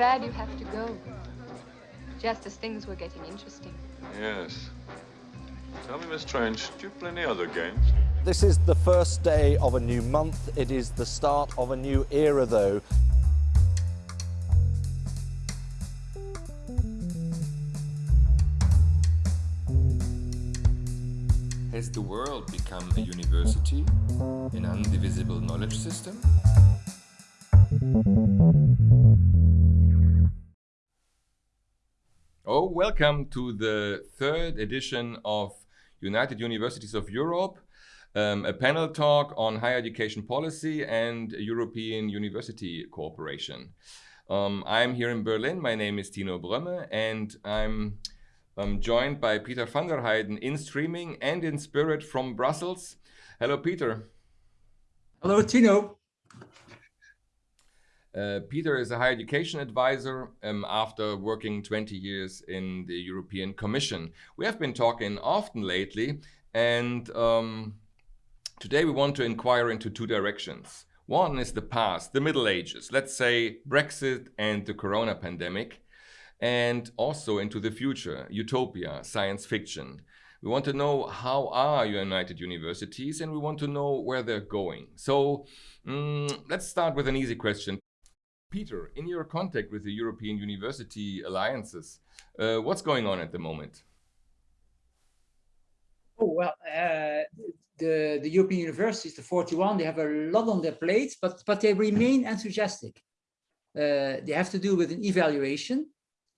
bad you have to go. Just as things were getting interesting. Yes. Tell me, Miss Trench, do you play any other games? This is the first day of a new month. It is the start of a new era, though. Has the world become a university, an undivisible knowledge system? Oh, welcome to the third edition of United Universities of Europe, um, a panel talk on higher education policy and European University Cooperation. Um, I'm here in Berlin. My name is Tino Brömme, and I'm I'm joined by Peter van der Hijden in streaming and in spirit from Brussels. Hello, Peter. Hello, Tino. Uh, Peter is a higher education advisor um, after working 20 years in the European Commission. We have been talking often lately, and um, today we want to inquire into two directions. One is the past, the Middle Ages, let's say Brexit and the corona pandemic and also into the future, utopia, science fiction. We want to know how are United Universities and we want to know where they're going. So um, let's start with an easy question. Peter, in your contact with the European University Alliances, uh, what's going on at the moment? Oh, well, uh, the, the European universities, the 41, they have a lot on their plates, but, but they remain enthusiastic. Uh, they have to do with an evaluation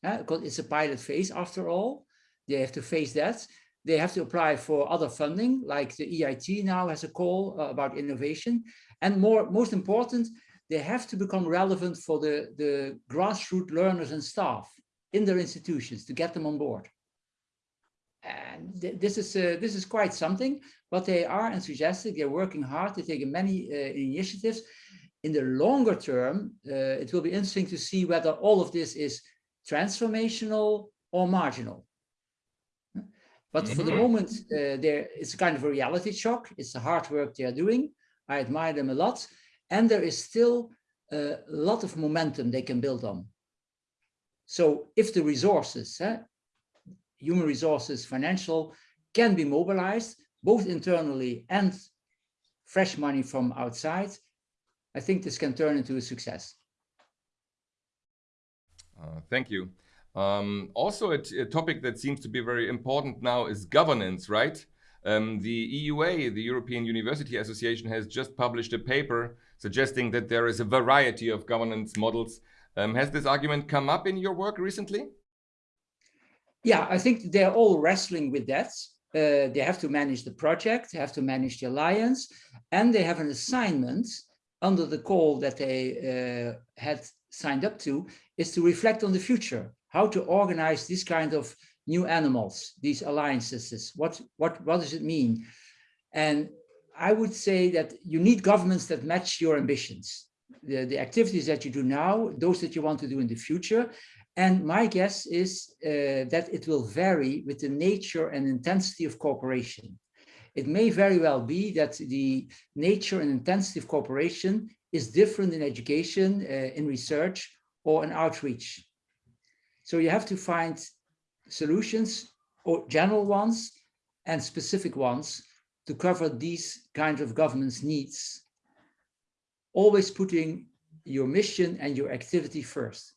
because it's a pilot phase after all. They have to face that. They have to apply for other funding, like the EIT now has a call uh, about innovation. And more, most important, they have to become relevant for the, the grassroots learners and staff in their institutions to get them on board. And th this is uh, this is quite something, but they are enthusiastic. They're working hard. They're taking many uh, initiatives. In the longer term, uh, it will be interesting to see whether all of this is transformational or marginal. But for the mm-hmm. moment, uh, there it's a kind of a reality shock. It's the hard work they are doing. I admire them a lot. And there is still a lot of momentum they can build on. So if the resources, eh, human resources, financial, can be mobilized, both internally and fresh money from outside, I think this can turn into a success. Uh, thank you. Um, also, a, a, topic that seems to be very important now is governance, right? Um, the EUA, the European University Association, has just published a paper suggesting that there is a variety of governance models. Um, has this argument come up in your work recently? Yeah, I think they're all wrestling with that. Uh, they have to manage the project, they have to manage the alliance, and they have an assignment under the call that they uh, had signed up to is to reflect on the future, how to organize this kind of new animals, these alliances, what, what, what does it mean? And I would say that you need governance that match your ambitions, the, the activities that you do now, those that you want to do in the future. And my guess is uh, that it will vary with the nature and intensity of cooperation. It may very well be that the nature and intensity of cooperation is different in education, uh, in research, or in outreach. So you have to find solutions, or general ones and specific ones to cover these kinds of governance needs, always putting your mission and your activity first.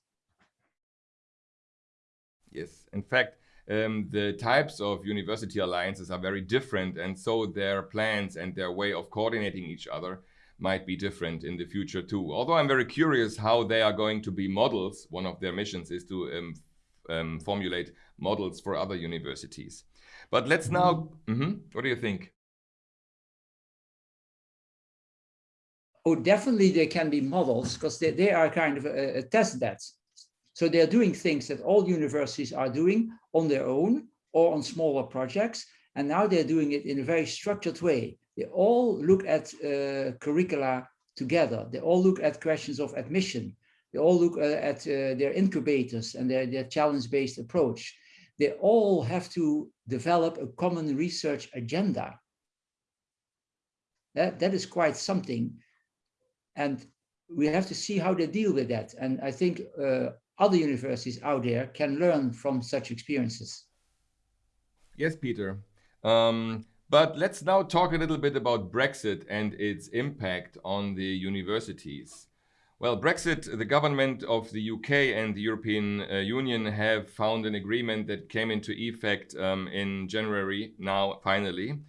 Yes, in fact, um, the types of university alliances are very different and so their plans and their way of coordinating each other might be different in the future too. Although I'm very curious how they are going to be models. One of their missions is to um, um, formulate models for other universities. But let's now, mm -hmm, what do you think? Oh, definitely they can be models because they, they are kind of a, a test bed. So they're doing things that all universities are doing on their own or on smaller projects. And now they're doing it in a very structured way. They all look at uh, curricula together. They all look at questions of admission. They all look uh, at uh, their incubators and their, their challenge-based approach. They all have to develop a common research agenda. That, that is quite something. And we have to see how they deal with that. And I think uh, other universities out there can learn from such experiences. Yes, Peter. Um, but let's now talk a little bit about Brexit and its impact on the universities. Well, Brexit, the government of the UK and the European uh, Union have found an agreement that came into effect um, in January now, finally.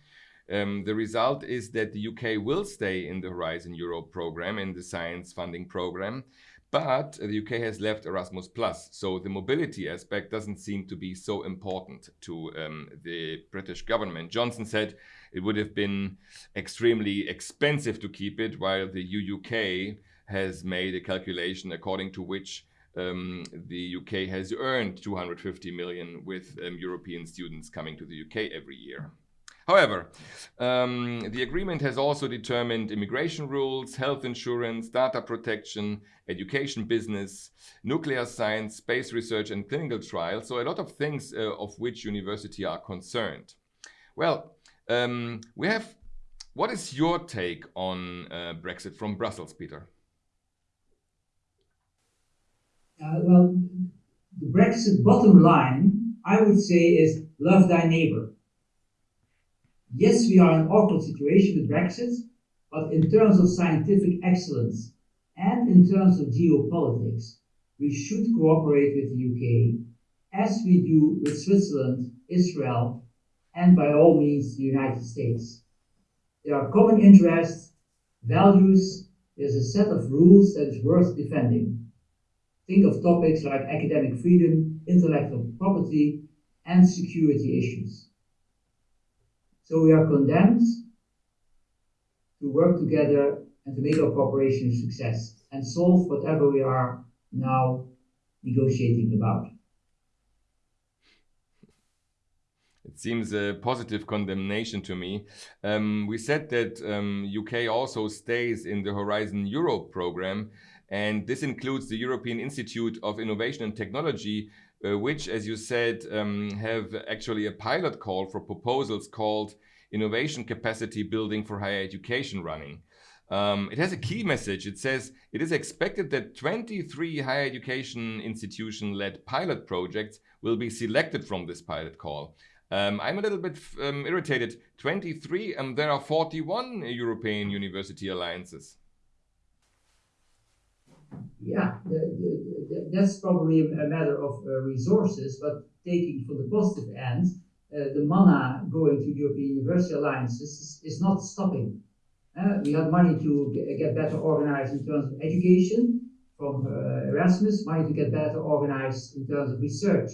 Um, the result is that the UK will stay in the Horizon Europe program, in the science funding program, but the UK has left Erasmus Plus, so the mobility aspect doesn't seem to be so important to um, the British government. Johnson said it would have been extremely expensive to keep it, while the UUK has made a calculation according to which um, the UK has earned 250 million with um, European students coming to the UK every year. However, um, the agreement has also determined immigration rules, health insurance, data protection, education business, nuclear science, space research and clinical trials. So a lot of things uh, of which university are concerned. Well, um, we have, what is your take on uh, Brexit from Brussels, Peter? Uh, well, the Brexit bottom line, I would say, is love thy neighbor. Yes, we are in an awkward situation with Brexit, but in terms of scientific excellence and in terms of geopolitics, we should cooperate with the UK as we do with Switzerland, Israel, and by all means the United States. There are common interests, values, there's a set of rules that is worth defending. Think of topics like academic freedom, intellectual property, and security issues. So we are condemned to work together and to make our cooperation a success and solve whatever we are now negotiating about. It seems a positive condemnation to me. Um, we said that um, UK also stays in the Horizon Europe program, and this includes the European Institute of Innovation and Technology, uh, which, as you said, um, have actually a pilot call for proposals called Innovation Capacity Building for Higher Education running. Um, it has a key message. It says it is expected that 23 higher education institution-led pilot projects will be selected from this pilot call. Um, I'm a little bit um, irritated. 23 and there are 41 European university alliances. Yeah, the, that's probably a matter of uh, resources, but taking from the positive end, uh, the mana going to European University Alliances is, is not stopping. Uh, we have money to get better organized in terms of education from Erasmus, money to get better organized in terms of research,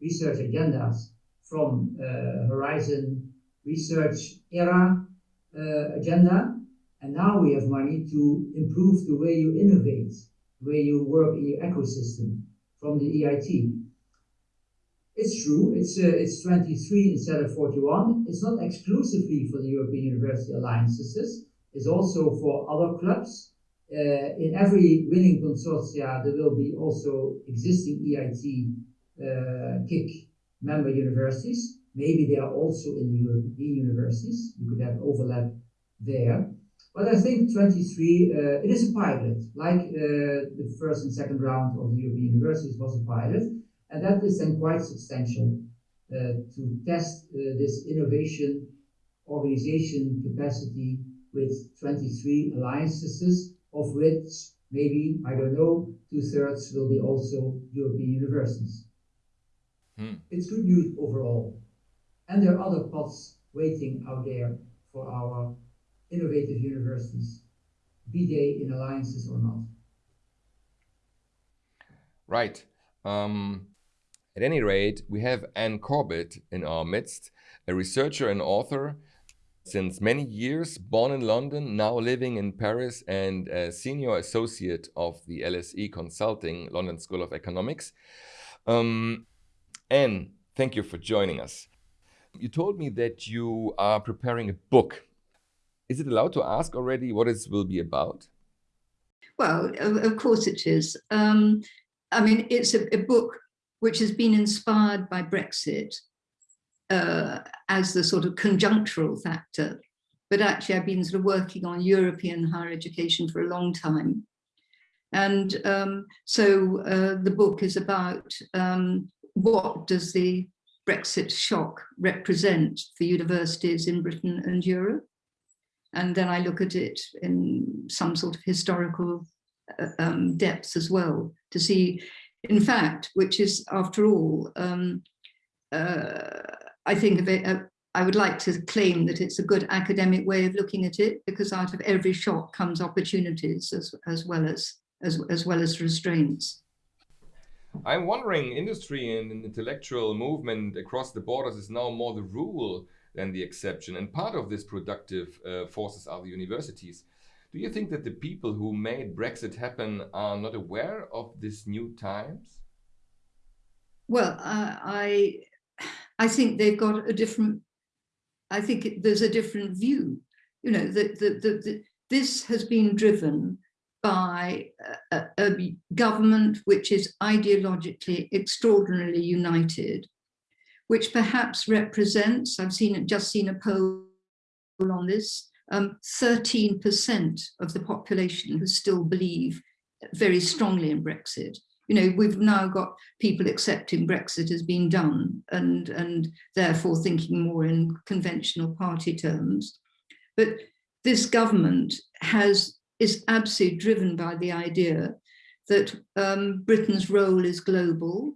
research agendas from Horizon Research Era agenda. And now we have money to improve the way you innovate, way you work in your ecosystem from the EIT. It's true, it's, uh, it's 23 instead of 41. It's not exclusively for the European University Alliances is also for other clubs. Uh, in every winning consortia, there will be also existing EIT uh, KIC member universities. Maybe they are also in the European universities. You could have overlap there. But I think 23, uh, it is a pilot, like uh, the first and second round of the European universities was a pilot. And that is then quite substantial uh, to test uh, this innovation organization capacity with 23 alliances, of which maybe, I don't know, two thirds will be also European universities. Hmm. It's good news overall. And there are other pots waiting out there for our innovative universities, be they in alliances or not. Right. Um, at any rate, we have Anne Corbett in our midst, a researcher and author since many years, born in London, now living in Paris and a senior associate of the LSE Consulting London School of Economics. Um, Anne, thank you for joining us. You told me that you are preparing a book. Is it allowed to ask already what it will be about? Well, of course it is. Um, I mean, it's a, a book which has been inspired by Brexit uh, as the sort of conjunctural factor. But actually, I've been sort of working on European higher education for a long time. And um, so uh, the book is about um, what does the Brexit shock represent for universities in Britain and Europe? And then I look at it in some sort of historical uh, um, depth as well to see, in fact, which is after all, um, uh, I think of it, uh, I would like to claim that it's a good academic way of looking at it because out of every shock comes opportunities as, as well as, as, as well as restraints. I'm wondering, industry and intellectual movement across the borders is now more the rule than the exception. And part of this productive uh, forces are the universities. Do you think that the people who made Brexit happen are not aware of these new times? Well, uh, I, I think they've got a different, I think there's a different view. You know, that the, the, the, this has been driven by a, a, government which is ideologically extraordinarily united which perhaps represents, I've seen just seen a poll on this, 13% um, of the population who still believe very strongly in Brexit. You know, we've now got people accepting Brexit has been done and, and therefore thinking more in conventional party terms. But this government has is absolutely driven by the idea that um, Britain's role is global,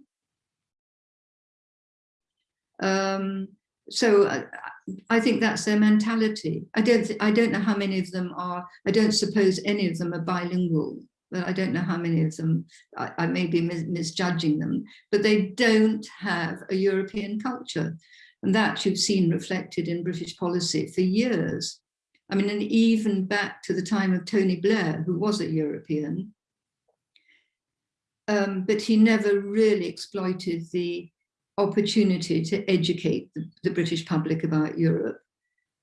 um, so I, I, think that's their mentality. I don't, I don't know how many of them are, I don't suppose any of them are bilingual, but I don't know how many of them, I, I may be mis misjudging them, but they don't have a European culture. And that you've seen reflected in British policy for years. I mean, and even back to the time of Tony Blair, who was a European, um, but he never really exploited the opportunity to educate the, the, British public about Europe.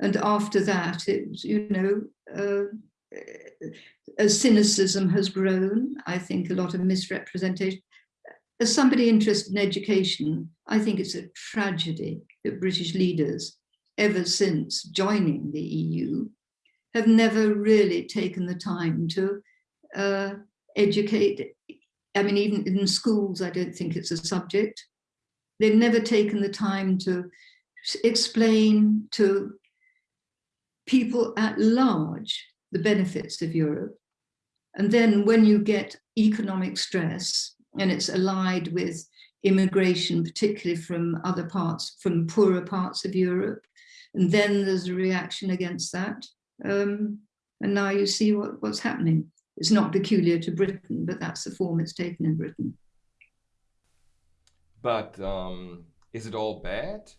And after that, it you know, uh, as cynicism has grown, I think a lot of misrepresentation. As somebody interested in education, I think it's a tragedy that British leaders, ever since joining the EU, have never really taken the time to uh, educate. I mean, even in schools, I don't think it's a subject. They've never taken the time to explain to people at large the benefits of Europe. And then when you get economic stress and it's allied with immigration, particularly from other parts, from poorer parts of Europe, and then there's a reaction against that. Um, and now you see what, what's happening. It's not peculiar to Britain, but that's the form it's taken in Britain. But um, is it all bad?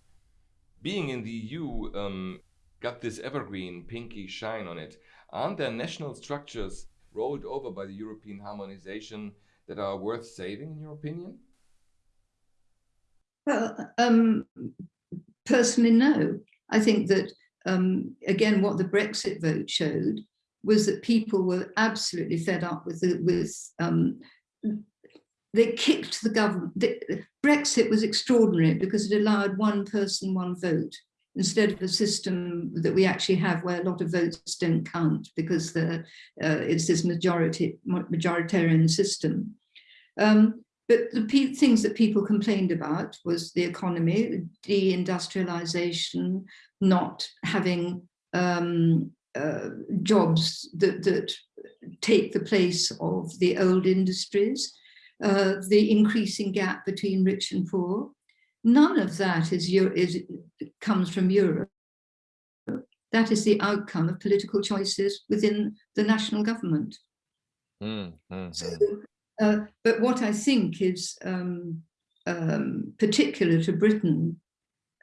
Being in the EU um, got this evergreen pinky shine on it. Aren't there national structures rolled over by the European harmonization that are worth saving, in your opinion? Well, um, personally, no. I think that, um, again, what the Brexit vote showed was that people were absolutely fed up with the, with um, they kicked the government. The, Brexit was extraordinary because it allowed one person, one vote, instead of a system that we actually have where a lot of votes don't count because the, uh, it's this majority majoritarian system. Um, but the things that people complained about was the economy, deindustrialization, not having um, uh, jobs that, that take the place of the old industries, uh, the increasing gap between rich and poor. None of that is, is comes from Europe. That is the outcome of political choices within the national government. Mm, so, uh, but what I think is um, um, particular to Britain,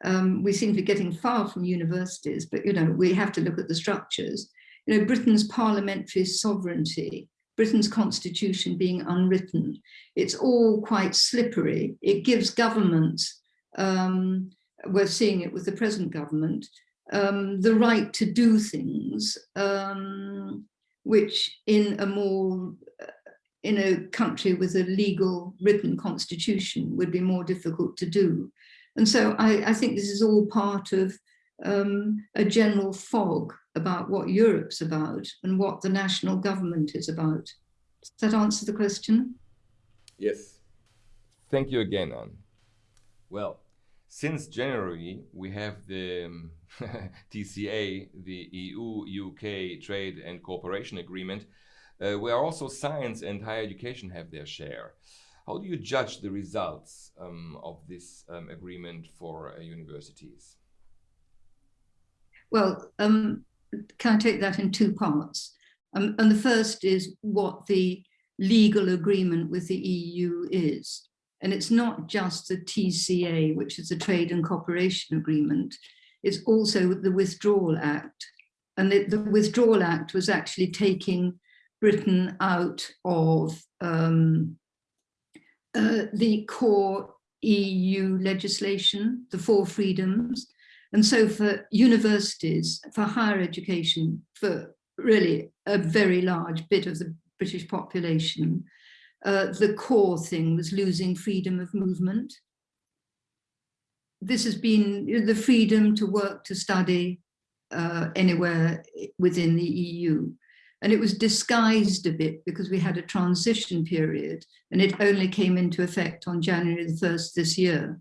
um, we seem to be getting far from universities, but you know we have to look at the structures. You know, Britain's parliamentary sovereignty Britain's constitution being unwritten. It's all quite slippery. It gives governments, um, we're seeing it with the present government, um, the right to do things um, which in a more, uh, in a country with a legal written constitution would be more difficult to do. And so I, I think this is all part of um, a general fog about what Europe's about and what the national government is about. Does that answer the question? Yes. Thank you again, Anne. Well, since January, we have the um, TCA, the EU-UK Trade and Cooperation Agreement, uh, where also science and higher education have their share. How do you judge the results um, of this um, agreement for uh, universities? Well, um, can I take that in two parts? Um, and the first is what the legal agreement with the EU is. And it's not just the TCA, which is the Trade and Cooperation Agreement, it's also the Withdrawal Act. And the, the Withdrawal Act was actually taking Britain out of um, uh, the core EU legislation, the four freedoms. And so for universities, for higher education, for really a very large bit of the British population, uh, the core thing was losing freedom of movement. This has been the freedom to work, to study uh, anywhere within the EU. And it was disguised a bit because we had a transition period and it only came into effect on January the 1st this year.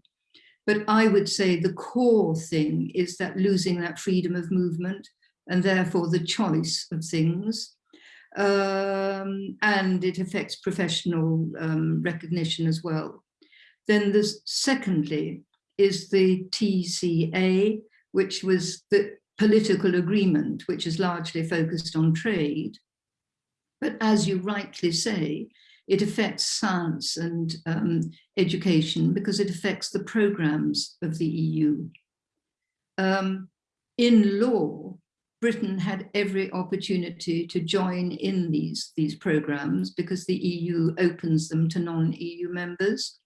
But I would say the core thing is that losing that freedom of movement and therefore the choice of things. Um, and it affects professional um, recognition as well. Then there's secondly is the TCA, which was the political agreement, which is largely focused on trade. But as you rightly say, it affects science and um, education because it affects the programs of the EU. Um, in law, Britain had every opportunity to join in these, these programs because the EU opens them to non-EU members.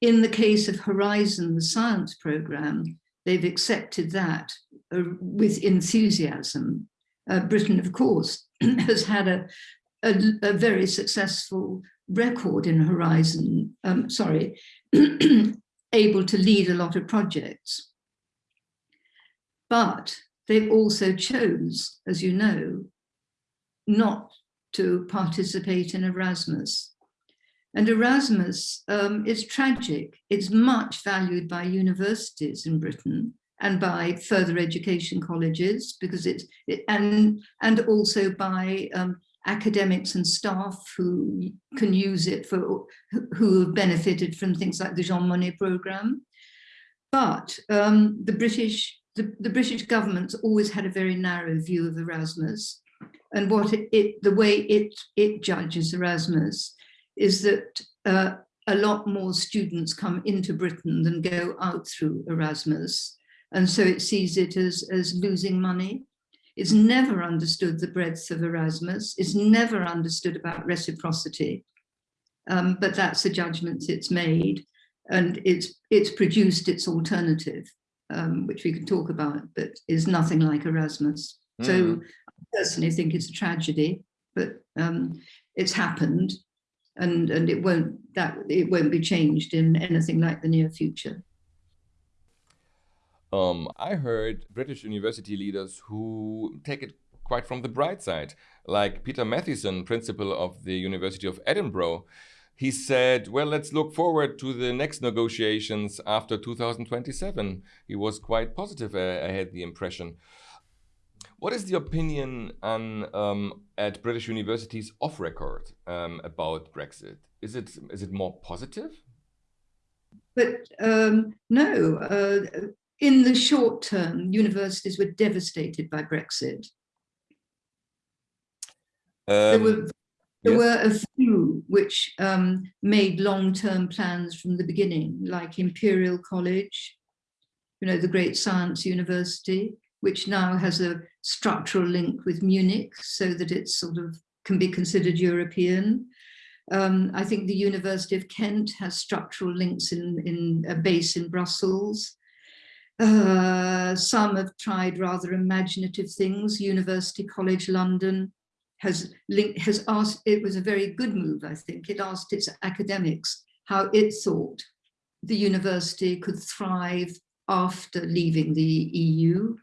In the case of Horizon, the science program, they've accepted that uh, with enthusiasm. Uh, Britain, of course, has had a, a, a, very successful record in Horizon, um, sorry, able to lead a lot of projects. But they also chose, as you know, not to participate in Erasmus. And Erasmus um, is tragic. It's much valued by universities in Britain and by further education colleges because it's, it, and, and also by um, academics and staff who can use it for, who have benefited from things like the Jean Monnet program. But um, the British the, the British government's always had a very narrow view of Erasmus. And what it, it the way it, it judges Erasmus is that uh, a lot more students come into Britain than go out through Erasmus. And so it sees it as, as losing money. It's never understood the breadth of Erasmus. It's never understood about reciprocity. Um, but that's the judgment it's made. And it's, it's produced its alternative um, which we can talk about, but is nothing like Erasmus. Mm. So hmm. I personally think it's a tragedy, but um, it's happened and, and it won't that it won't be changed in anything like the near future. Um, I heard British university leaders who take it quite from the bright side, like Peter Mathieson, principal of the University of Edinburgh, he said, well, let's look forward to the next negotiations after 2027. He was quite positive, I, I had the impression. What is the opinion on, um, at British universities off record um, about Brexit? Is it, is it more positive? But um, no, uh, in the short term, universities were devastated by Brexit. there um, were there yes. were a few which um, made long-term plans from the beginning, like Imperial College, you know, the great science university, which now has a structural link with Munich so that it sort of can be considered European. Um, I think the University of Kent has structural links in, in a base in Brussels. Uh, some have tried rather imaginative things, University College London, has has asked, it was a very good move, I think. It asked its academics how it thought the university could thrive after leaving the EU.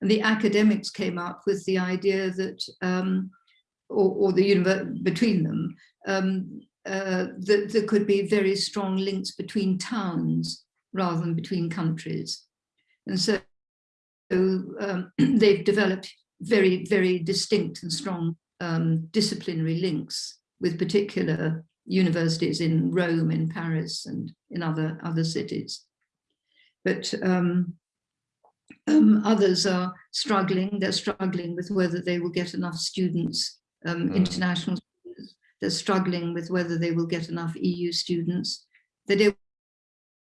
And the academics came up with the idea that um, or, or the between them, um, uh, that there could be very strong links between towns rather than between countries. And so um, they've developed very, very distinct and strong um, disciplinary links with particular universities in Rome, in Paris, and in other, other cities. But um, um, others are struggling. They're struggling with whether they will get enough students, um, mm. international students. They're struggling with whether they will get enough EU students. They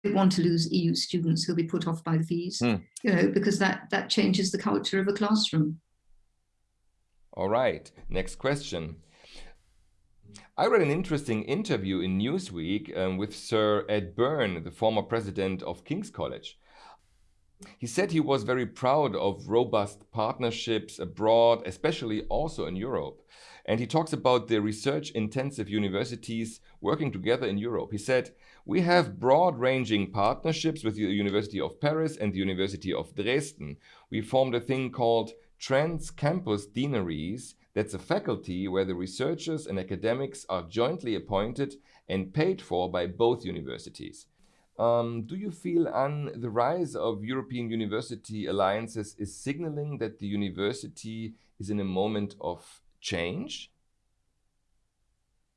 want to lose EU students who'll be put off by the fees, mm. you know, because that, that changes the culture of a classroom. All right, next question. I read an interesting interview in Newsweek um, with Sir Ed Byrne, the former president of King's College. He said he was very proud of robust partnerships abroad, especially also in Europe. And he talks about the research-intensive universities working together in Europe. He said, we have broad-ranging partnerships with the University of Paris and the University of Dresden. We formed a thing called Trans-Campus Deaneries. That's a faculty where the researchers and academics are jointly appointed and paid for by both universities. Um, do you feel on the rise of European university alliances is signaling that the university is in a moment of change?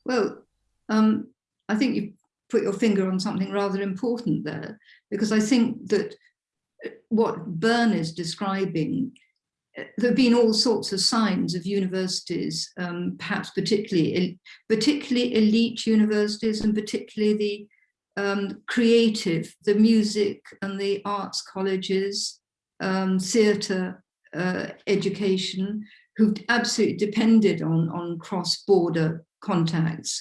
Well, um, I think you put your finger on something rather important there, because I think that uh, what Byrne is describing, uh, there have been all sorts of signs of universities, um, perhaps particularly, particularly elite universities and particularly the um, creative, the music and the arts colleges, um, theatre uh, education, who've absolutely depended on, on cross-border contacts.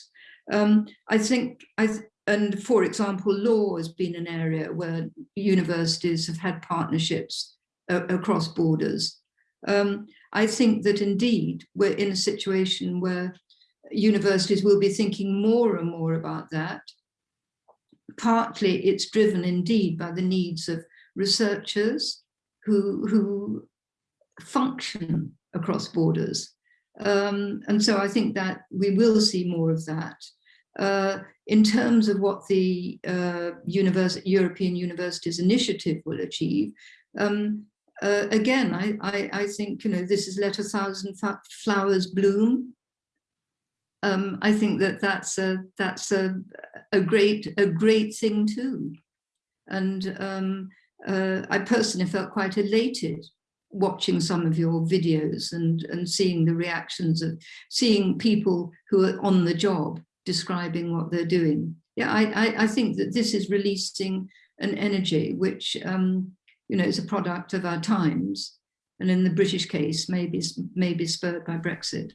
Um, I think, I th and for example, law has been an area where universities have had partnerships uh, across borders. Um, I think that indeed we're in a situation where universities will be thinking more and more about that partly it's driven indeed by the needs of researchers who, who function across borders. Um, and so I think that we will see more of that. Uh, in terms of what the uh, European Universities Initiative will achieve, um, uh, again, I, I, I, think, you know, this is let a thousand flowers bloom. Um, I think that that's a that's a a great a great thing too, and um, uh, I personally felt quite elated watching some of your videos and and seeing the reactions of seeing people who are on the job describing what they're doing. Yeah, I I, I think that this is releasing an energy which um, you know is a product of our times, and in the British case, maybe maybe spurred by Brexit.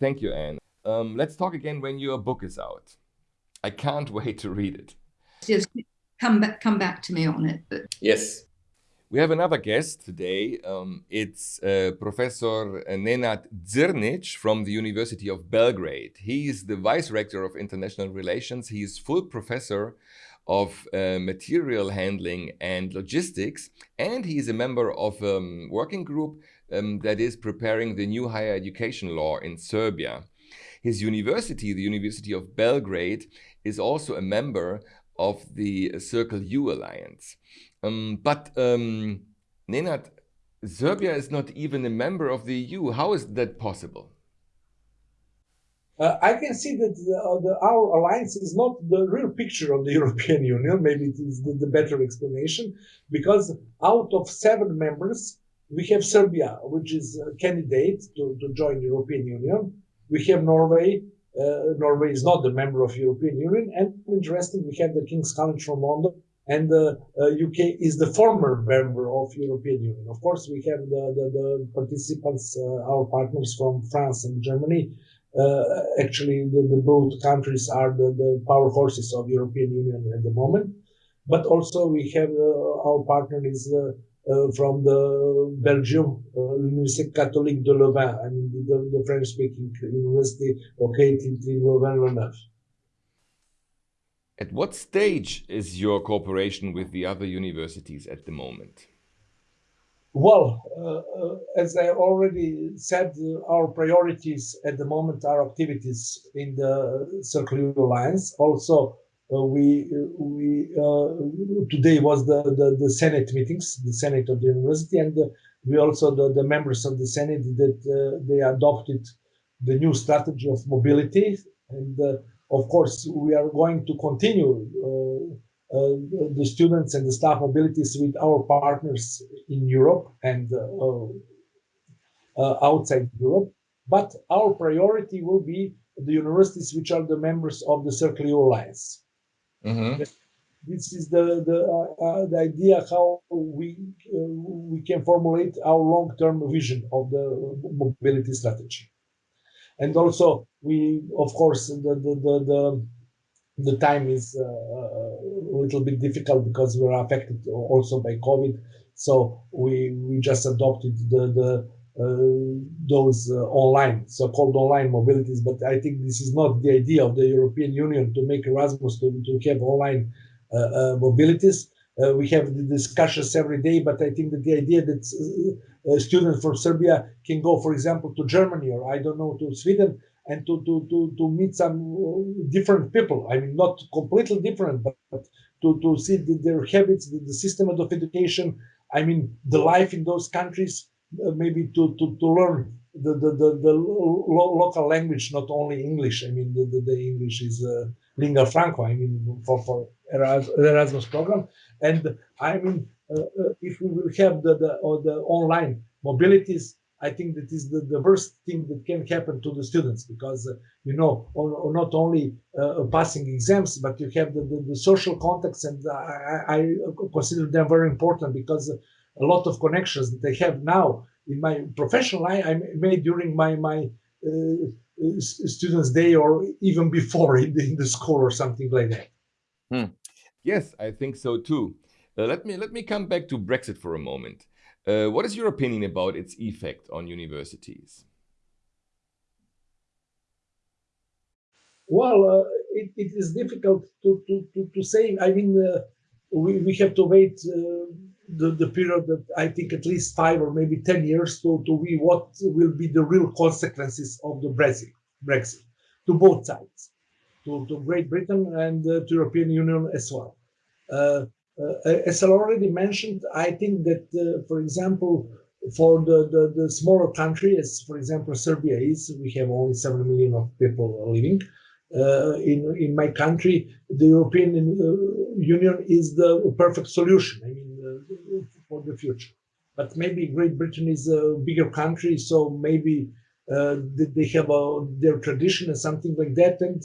Thank you, Anne. Um, let's talk again when your book is out. I can't wait to read it. Yes, come back, come back to me on it. But... Yes. We have another guest today. Um, it's uh, Professor Nenad Zrnic from the University of Belgrade. He is the Vice Rector of International Relations. He is full professor of uh, material handling and logistics, and he is a member of a um, working group um, that is preparing the new higher education law in Serbia. His university, the University of Belgrade, is also a member of the Circle U Alliance. Um, but um, Nenad, Serbia is not even a member of the EU. How is that possible? Uh, I can see that the, uh, the, our alliance is not the real picture of the European Union. Maybe it is the, the better explanation, because out of seven members, we have Serbia, which is a candidate to, to join the European Union. We have Norway. Uh, Norway is not a member of European Union. And interesting, we have the King's College from London. And the uh, UK is the former member of European Union. Of course, we have the, the, the participants, uh, our partners from France and Germany. Uh, actually, the, the, both countries are the, the power horses of European Union at the moment. But also we have uh, our partner is uh, uh, from the Belgium uh, Université Catholique de Louvain, I mean the, the French-speaking university located in Louvain-la-Neuve. At what stage is your cooperation with the other universities at the moment? Well, uh, uh, as I already said, uh, our priorities at the moment are activities in the Circle U Alliance. Also, uh, we we uh, today was the, the, the Senate meetings, the Senate of the university, and we also the, the members of the Senate that they adopted the new strategy of mobility, and of course we are going to continue uh, the students and the staff mobilities with our partners in Europe and uh, uh, outside Europe. But our priority will be the universities which are the members of the Circle U Alliance. Mm -hmm. This is the the, uh, the idea how we uh, we can formulate our long-term vision of the mobility strategy, and also we, of course, the the the, the the time is uh, a little bit difficult because we are affected also by COVID. So we we just adopted the the uh, those uh, online so-called online mobilities. But I think this is not the idea of the European Union to make Erasmus to, to have online uh, uh, mobilities. Uh, we have the discussions every day, but I think that the idea that a student from Serbia can go, for example, to Germany or I don't know to Sweden and to, to, to, to meet some uh, different people. I mean, not completely different, but, but to, to see the, their habits, the, the, system of education, I mean, the life in those countries, uh, maybe to, to, to learn the, the, the, the lo local language, not only English. I mean, the, the, the English is uh, lingua franca, I mean, for, for Erasmus program. And I mean, uh, uh, if we will have the, the, the online mobilities, I think that is the, the worst thing that can happen to the students because, uh, you know, or, or not only uh, passing exams, but you have the, the, the social context and I, I, consider them very important because a lot of connections that I have now in my professional life I made during my, my uh, students' day or even before in the, in the school or something like that. Hmm. Yes, I think so too. Uh, let me let me come back to Brexit for a moment. Uh, what is your opinion about its effect on universities? Well, uh, it, it is difficult to, to, to, to say. I mean, uh, we, we have to wait uh, the, the period that I think at least five or maybe 10 years to, to be what will be the real consequences of the Brexit, Brexit to both sides, to, to Great Britain and uh, to European Union as well. Uh, as I already mentioned, I think that, uh, for example, for the, the, the, smaller country, as for example Serbia is, we have only 7 million of people living. Uh, in, in my country, the European uh, Union is the perfect solution, I mean, uh, for the future. But maybe Great Britain is a bigger country, so maybe uh, they have a, their tradition and something like that. And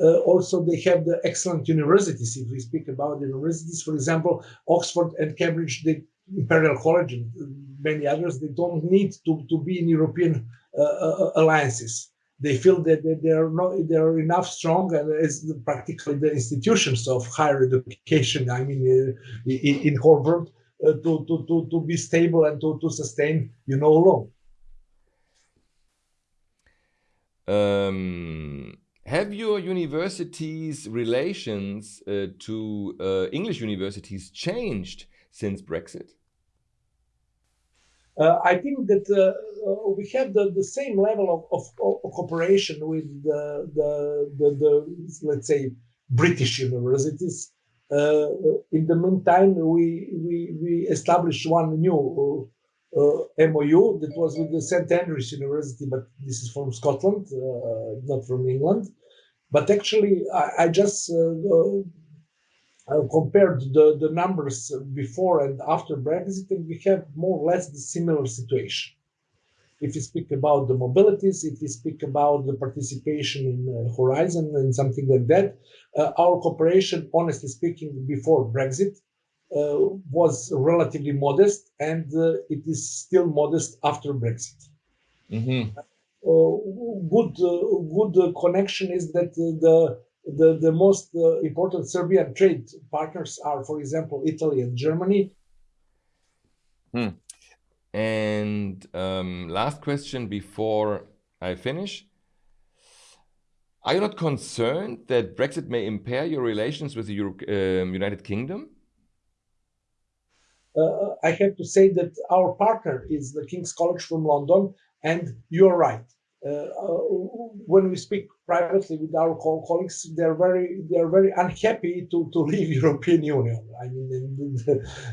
uh, also, they have the excellent universities. If we speak about the universities, for example, Oxford and Cambridge, the Imperial College and many others, they don't need to, to be in European uh, uh alliances. They feel that, they are not they are enough strong as practically the institutions of higher education. I mean, uh, in, in whole uh, to, to, to, to be stable and to, to sustain, you know, long. Um, have your university's relations uh, to uh, English universities changed since Brexit? Uh, I think that uh, uh, we have the, the same level of, of, of cooperation with the, the, the, the, let's say, British universities. Uh, in the meantime, we, we, we established one new MOU that was with the St Andrews University, but this is from Scotland, not from England. But actually, I, I just uh, uh, compared the, the numbers before and after Brexit, and we have more or less the similar situation. If you speak about the mobilities, if you speak about the participation in uh, Horizon and something like that, uh, our cooperation, honestly speaking, before Brexit uh, was relatively modest, and uh, it is still modest after Brexit. Mm -hmm. Uh, good uh, good connection is that the the, the most uh, important Serbian trade partners are, for example, Italy and Germany. Hmm. And um, last question before I finish. Are you not concerned that Brexit may impair your relations with the Euro um, United Kingdom? Uh, I have to say that our partner is the King's College from London, and you're right. Uh, uh, when we speak privately with our co colleagues, they're very they're very unhappy to, to leave European Union. I mean,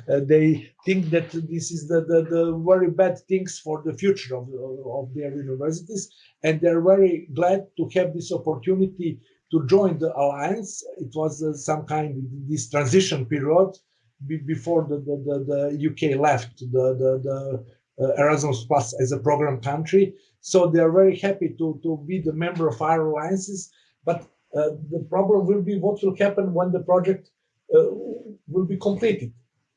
uh, they think that this is the, the, the, very bad things for the future of, of their universities, and they're very glad to have this opportunity to join the alliance. It was uh, some kind of this transition period before the, the, the, the, UK left the, the, the uh, Erasmus Plus as a program country. So they are very happy to, to be the member of our alliances. But uh, the problem will be what will happen when the project uh, will be completed.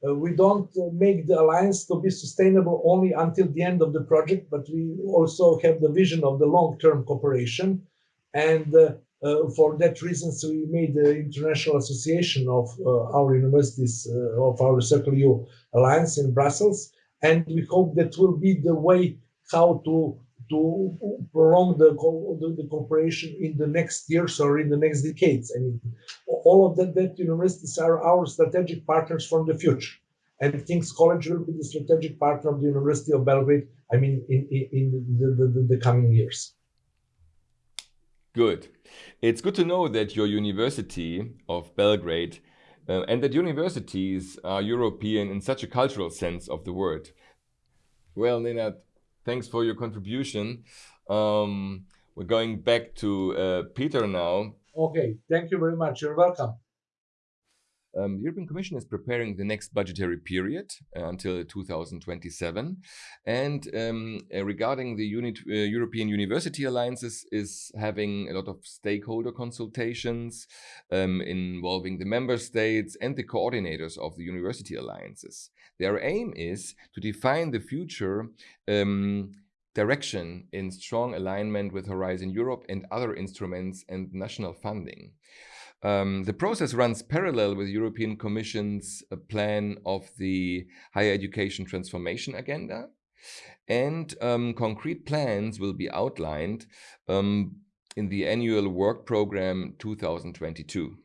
Uh, we don't uh, make the alliance to be sustainable only until the end of the project, but we also have the vision of the long-term cooperation. And uh, for that reason, so we made the International Association of uh, our universities, uh, of our Circle U Alliance in Brussels, and we hope that will be the way how to to prolong the, the, the, cooperation in the next years or in the next decades. I mean, all of that, that universities are our strategic partners from the future. And King's College will be the strategic partner of the University of Belgrade, I mean, in, in, in the, the, the coming years. Good. It's good to know that your University of Belgrade uh, and that universities are European in such a cultural sense of the word. Well, Nenad, thanks for your contribution. Um, we're going back to uh, Peter now. Okay, thank you very much. You're welcome. Um, the European Commission is preparing the next budgetary period uh, until 2027. And um, uh, regarding the unit, uh, European University Alliances is having a lot of stakeholder consultations um, involving the member states and the coordinators of the university alliances. Their aim is to define the future um, direction in strong alignment with Horizon Europe and other instruments and national funding. Um, the process runs parallel with European Commission's uh, plan of the higher education transformation agenda. And um, concrete plans will be outlined um, in the annual work program 2022.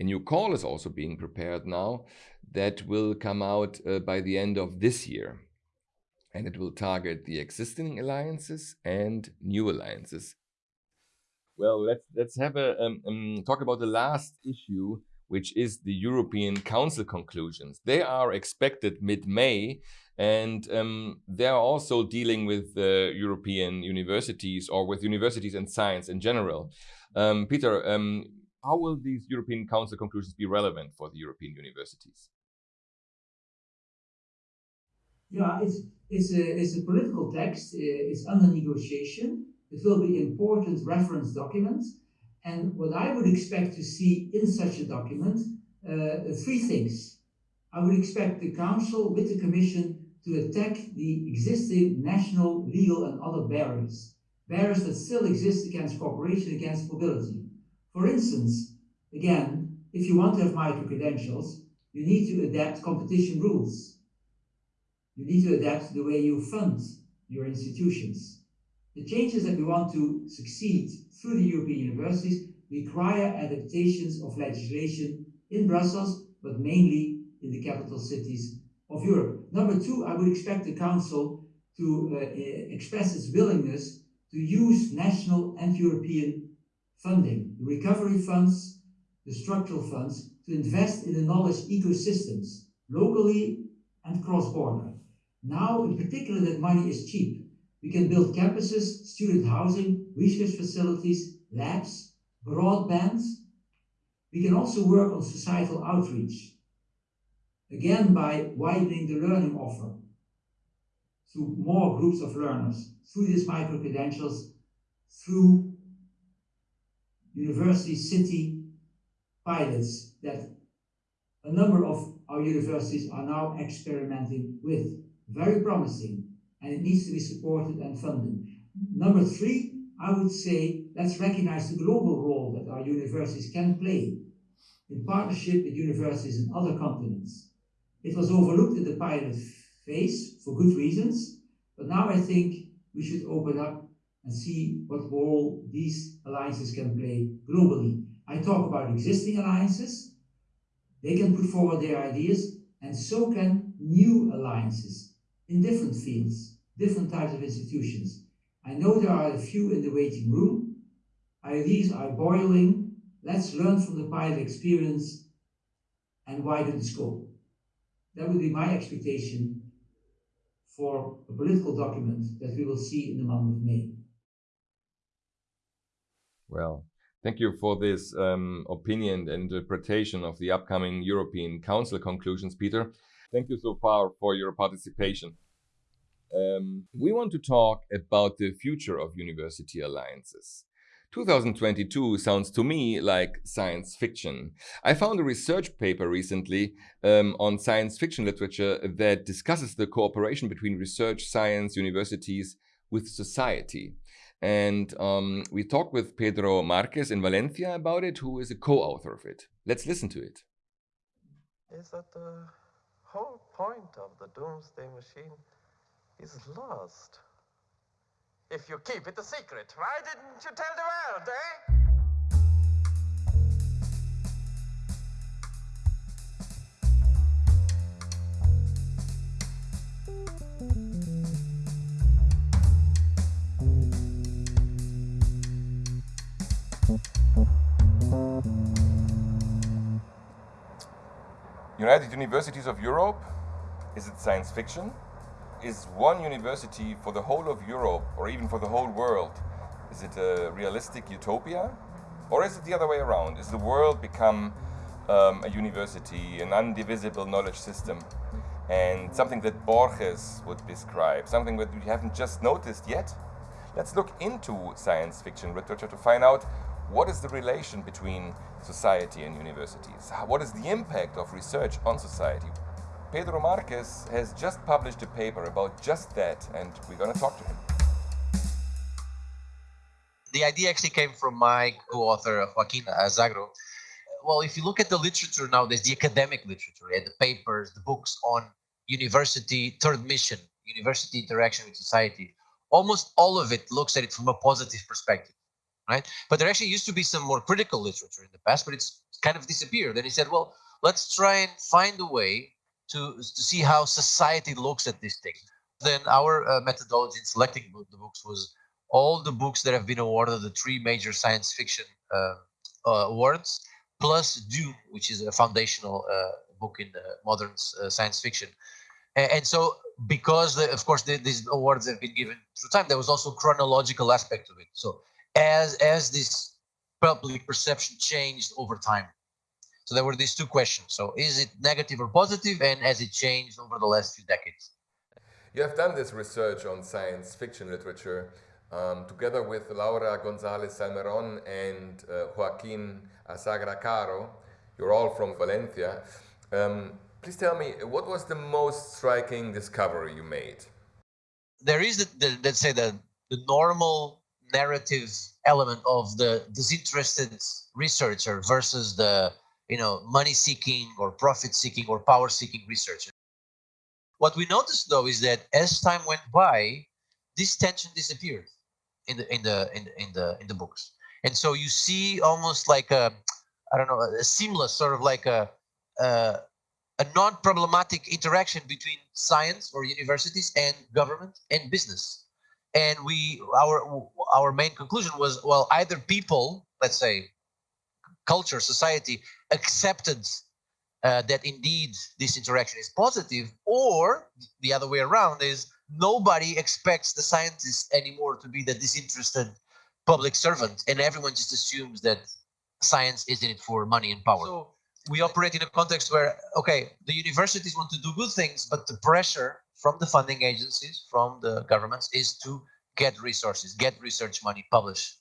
A new call is also being prepared now that will come out uh, by the end of this year. And it will target the existing alliances and new alliances well, let's let's have a um, um, talk about the last issue, which is the European Council conclusions. They are expected mid-May, and um, they are also dealing with uh, European universities or with universities and science in general. Um, Peter, um, how will these European Council conclusions be relevant for the European universities? Yeah, it's it's a it's a political text. It's under negotiation it will be important reference documents. And what I would expect to see in such a document, uh, three things. I would expect the Council with the Commission to attack the existing national, legal and other barriers. Barriers that still exist against cooperation, against mobility. For instance, again, if you want to have micro-credentials, you need to adapt competition rules. You need to adapt the way you fund your institutions. The changes that we want to succeed through the European universities require adaptations of legislation in Brussels, but mainly in the capital cities of Europe. Number two, I would expect the Council to uh, express its willingness to use national and European funding, the recovery funds, the structural funds, to invest in the knowledge ecosystems, locally and cross-border. Now, in particular, that money is cheap. We can build campuses, student housing, research facilities, labs, broadband. We can also work on societal outreach, again by widening the learning offer to more groups of learners through these micro-credentials, through university city pilots that a number of our universities are now experimenting with. Very promising and it needs to be supported and funded. Number three, I would say let's recognize the global role that our universities can play in partnership with universities in other continents. It was overlooked in the pilot phase for good reasons, but now I think we should open up and see what role these alliances can play globally. I talk about existing alliances. They can put forward their ideas, and so can new alliances in different fields, different types of institutions. I know there are a few in the waiting room. Ideas are boiling. Let's learn from the pilot experience and widen the scope. That would be my expectation for a political document that we will see in the month of May. Well, thank you for this um, opinion and interpretation of the upcoming European Council conclusions, Peter. Thank you so far for your participation. Um, we want to talk about the future of university alliances. 2022 sounds to me like science fiction. I found a research paper recently um, on science fiction literature that discusses the cooperation between research, science, universities with society. And um, we talked with Pedro Marques in Valencia about it, who is a co-author of it. Let's listen to it. Is that the whole point of the Doomsday Machine is lost? If you keep it a secret, why didn't you tell the world, eh? United Universities of Europe? Is it science fiction? Is one university for the whole of Europe or even for the whole world? Is it a realistic utopia? Or is it the other way around? Is the world become um, a university, an undivisible knowledge system? And something that Borges would describe, something that we haven't just noticed yet? Let's look into science fiction literature to find out what is the relation between society and universities? What is the impact of research on society? Pedro Marques has just published a paper about just that, and we're going to talk to him. The idea actually came from my co-author, Joaquin Azagra. Well, if you look at the literature nowadays, the academic literature, yeah, the papers, the books on university third mission, university interaction with society, almost all of it looks at it from a positive perspective right? But there actually used to be some more critical literature in the past, but it's kind of disappeared. And he said, well, let's try and find a way to, to see how society looks at this thing. Then our uh, methodology in selecting the books was all the books that have been awarded the three major science fiction uh, uh, awards, plus Dune, which is a foundational uh, book in modern uh, science fiction. And, and so because, the, of course, the, these awards have been given through time, there was also chronological aspect of it. So as as this public perception changed over time. So there were these two questions. So is it negative or positive, and has it changed over the last few decades? You have done this research on science fiction literature um, together with Laura Gonzalez Salmeron and uh, Joaquin Azagra Caro. You're all from Valencia. Um, please tell me, what was the most striking discovery you made? There is, the, the let's say, the, the normal narrative element of the disinterested researcher versus the you know money seeking or profit seeking or power seeking researchers. what we noticed though is that as time went by this tension disappeared in the in the in, in the in the books and so you see almost like a i don't know a seamless sort of like a a, a non-problematic interaction between science or universities and government and business and we our our main conclusion was well either people let's say culture society accepted uh, that indeed this interaction is positive or the other way around is nobody expects the scientists anymore to be the disinterested public servant and everyone just assumes that science is in it for money and power so we operate in a context where okay the universities want to do good things but the pressure from the funding agencies, from the governments, is to get resources, get research money, publish.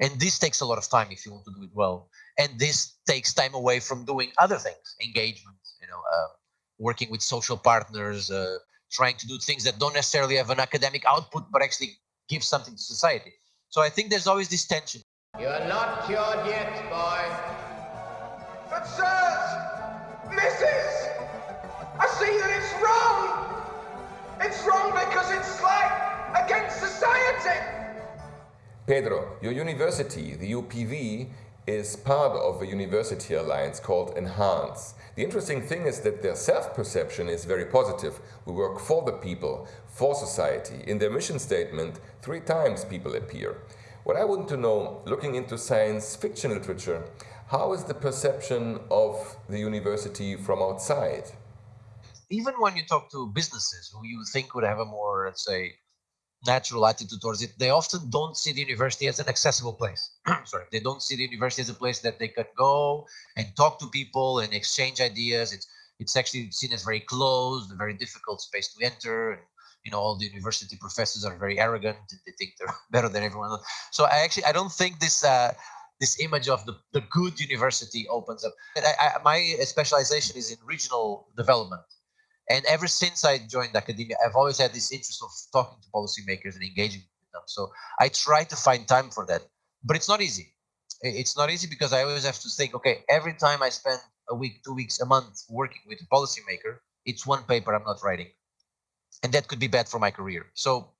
And this takes a lot of time if you want to do it well. And this takes time away from doing other things, engagement, you know, uh, working with social partners, uh, trying to do things that don't necessarily have an academic output, but actually give something to society. So I think there's always this tension. You're not cured yet, boy. But sirs, missus, I see that it's wrong. It's wrong because it's like against society. Pedro, your university, the UPV, is part of a university alliance called Enhance. The interesting thing is that their self-perception is very positive. We work for the people, for society. In their mission statement, three times people appear. What I want to know, looking into science fiction literature, how is the perception of the university from outside? Even when you talk to businesses who you think would have a more, let's say, natural attitude towards it, they often don't see the university as an accessible place. Sorry, they don't see the university as a place that they can go and talk to people and exchange ideas. It's it's actually seen as very closed, a very difficult space to enter. And, you know, all the university professors are very arrogant. and They think they're better than everyone else. So I actually I don't think this uh, this image of the, the good university opens up. I, I, my specialization is in regional development. And ever since I joined academia, I've always had this interest of talking to policymakers and engaging with them. So I try to find time for that, but it's not easy. It's not easy because I always have to think, okay, every time I spend a week, two weeks, a month working with a policymaker, it's one paper I'm not writing. And that could be bad for my career. So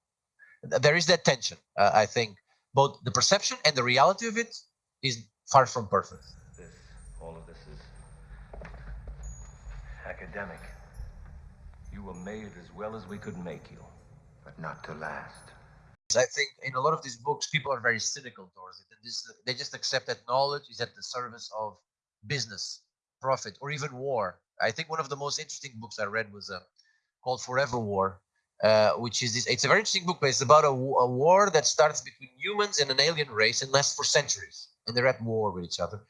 there is that tension. Uh, I think both the perception and the reality of it is far from perfect. This, all of this is academic. You were made as well as we could make you, but not to last. I think in a lot of these books, people are very cynical towards it. And this, they just accept that knowledge is at the service of business, profit, or even war. I think one of the most interesting books I read was uh, called Forever War, uh, which is this. It's a very interesting book, but it's about a, a, war that starts between humans and an alien race and lasts for centuries, and they're at war with each other.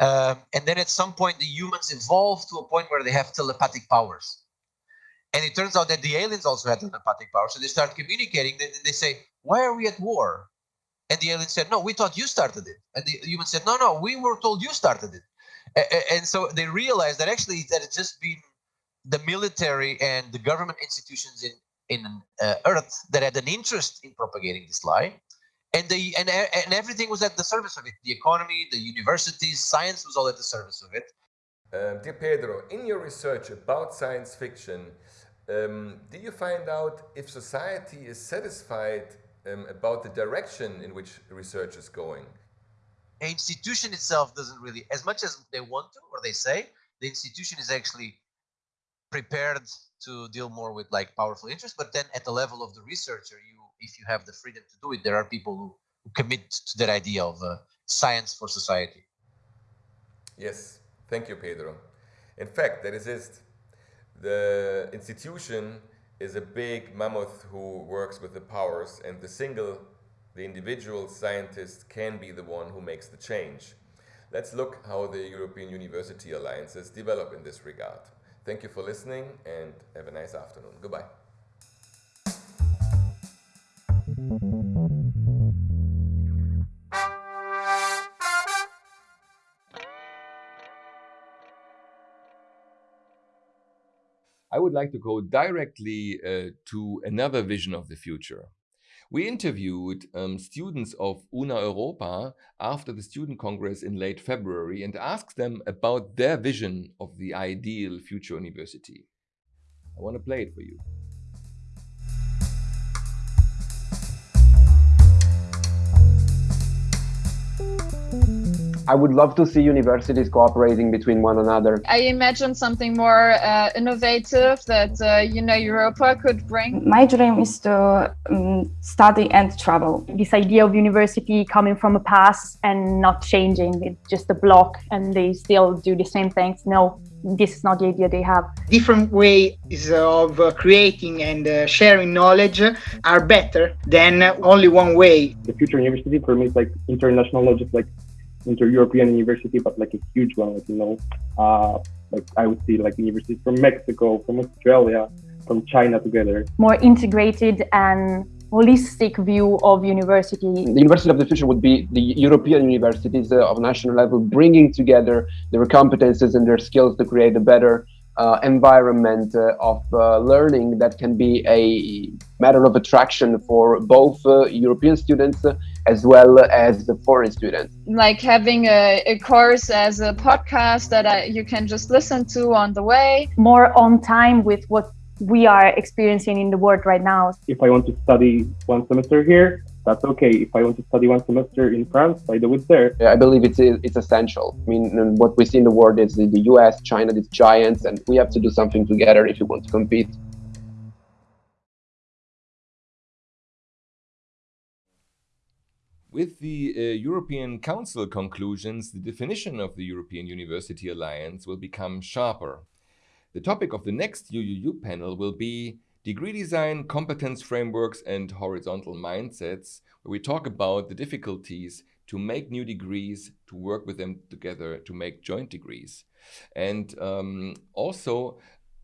Um, and then at some point, the humans evolve to a point where they have telepathic powers. And it turns out that the aliens also had telepathic power. So they start communicating. They, they say, Why are we at war? And the alien said, No, we thought you started it. And the human said, No, no, we were told you started it. And so they realized that actually that it's just been the military and the government institutions in in uh, Earth that had an interest in propagating this lie, and the and and everything was at the service of it. The economy, the universities, science was all at the service of it. Um, dear Pedro, in your research about science fiction, um, do you find out if society is satisfied um, about the direction in which research is going? The institution itself doesn't really, as much as they want to or they say, the institution is actually prepared to deal more with like powerful interests. But then at the level of the researcher, you, if you have the freedom to do it, there are people who, who commit to that idea of uh, science for society. Yes, thank you, Pedro. In fact, that is it. The institution is a big mammoth who works with the powers and the single, the individual scientist can be the one who makes the change. Let's look how the European University Alliances develop in this regard. Thank you for listening and have a nice afternoon. Goodbye. I would like to go directly uh, to another vision of the future. We interviewed um, students of UNA Europa after the Student Congress in late February and asked them about their vision of the ideal future university. I want to play it for you. I would love to see universities cooperating between one another. I imagine something more uh, innovative that uh, UNA Europa could bring. My dream is to um, study and travel. This idea of university coming from a past and not changing, it's just a block and they still do the same things. No, this is not the idea they have. Different ways of uh, creating and uh, sharing knowledge are better than only one way. The future university for me is like international, not just like inter-European university, but like a huge one, like, you know, uh, like I would see like universities from Mexico, from Australia, from China together. More integrated and holistic view of university. The university of the future would be the European universities uh, of national level, bringing together their competences and their skills to create a better uh, environment uh, of uh, learning that can be a matter of attraction for both uh, European students uh, as well as the foreign students. Like having a, a course as a podcast that I, you can just listen to on the way. More on time with what we are experiencing in the world right now. If I want to study one semester here, that's okay. If I want to study one semester in France, I do it there. I believe it's it's essential. I mean, what we see in the world is the U.S., China, these giants, and we have to do something together if we want to compete. With the uh, European Council conclusions, the definition of the European University Alliance will become sharper. The topic of the next UUU panel will be degree design, competence frameworks, and horizontal mindsets, where we talk about the difficulties to make new degrees, to work with them together to make joint degrees. And um, also,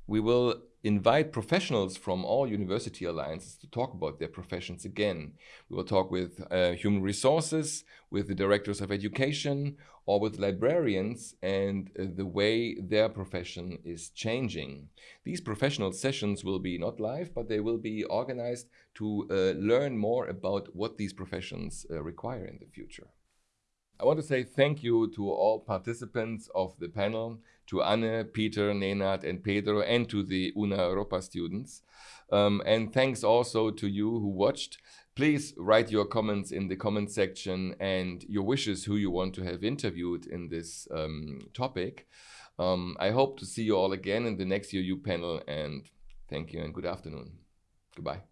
we will invite professionals from all university alliances to talk about their professions again. We will talk with uh, human resources, with the directors of education, or with librarians and uh, the way their profession is changing. These professional sessions will be not live, but they will be organized to uh, learn more about what these professions uh, require in the future. I want to say thank you to all participants of the panel, to Anne, Peter, Nenad, and Pedro, and to the UNA Europa students. Um, and thanks also to you who watched. Please write your comments in the comment section and your wishes who you want to have interviewed in this um, topic. Um, I hope to see you all again in the next UU panel and thank you and good afternoon. Goodbye.